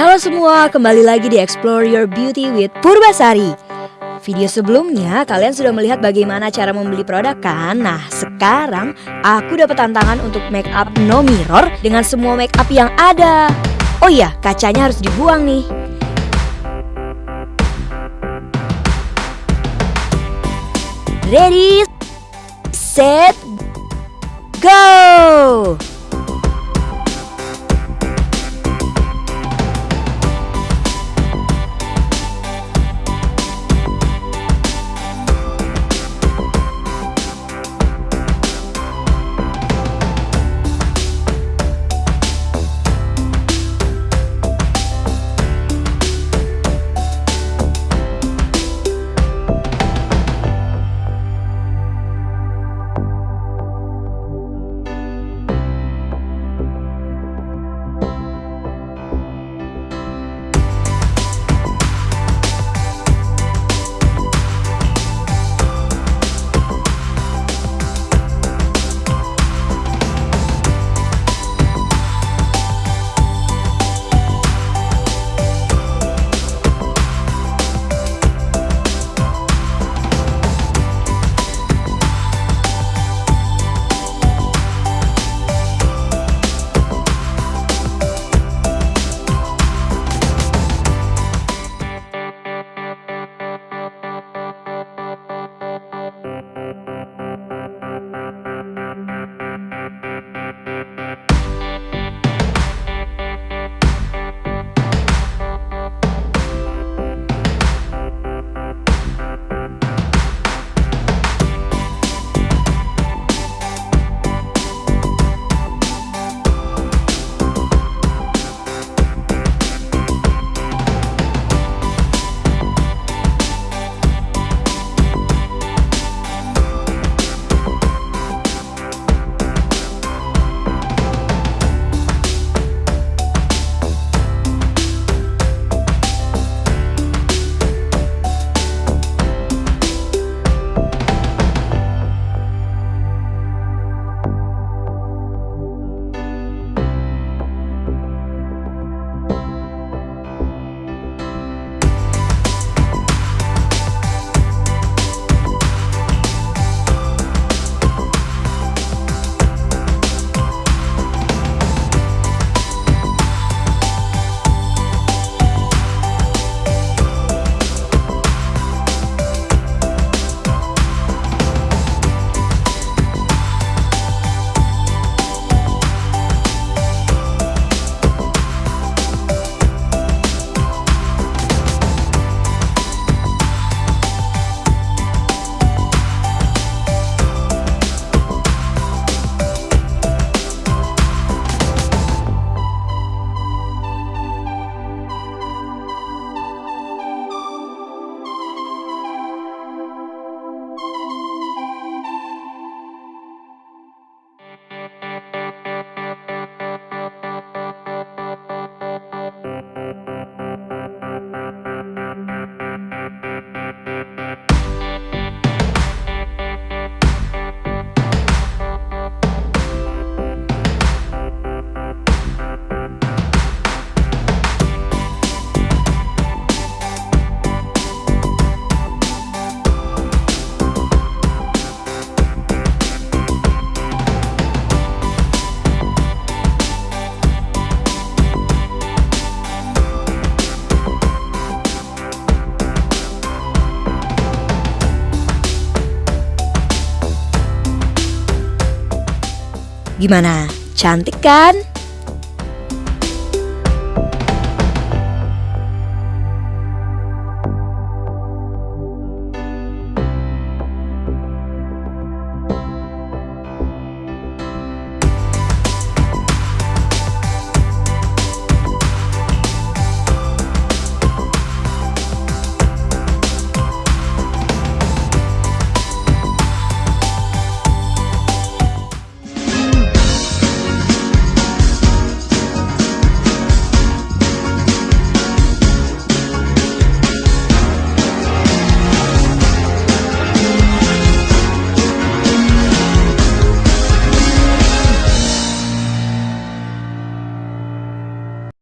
Halo semua, kembali lagi di Explore Your Beauty with Purbasari. Video sebelumnya kalian sudah melihat bagaimana cara membeli produk kan? Nah, sekarang aku dapat tantangan untuk make up no mirror dengan semua make up yang ada. Oh iya, kacanya harus dibuang nih. Ready, set, go! Gimana? Cantik kan?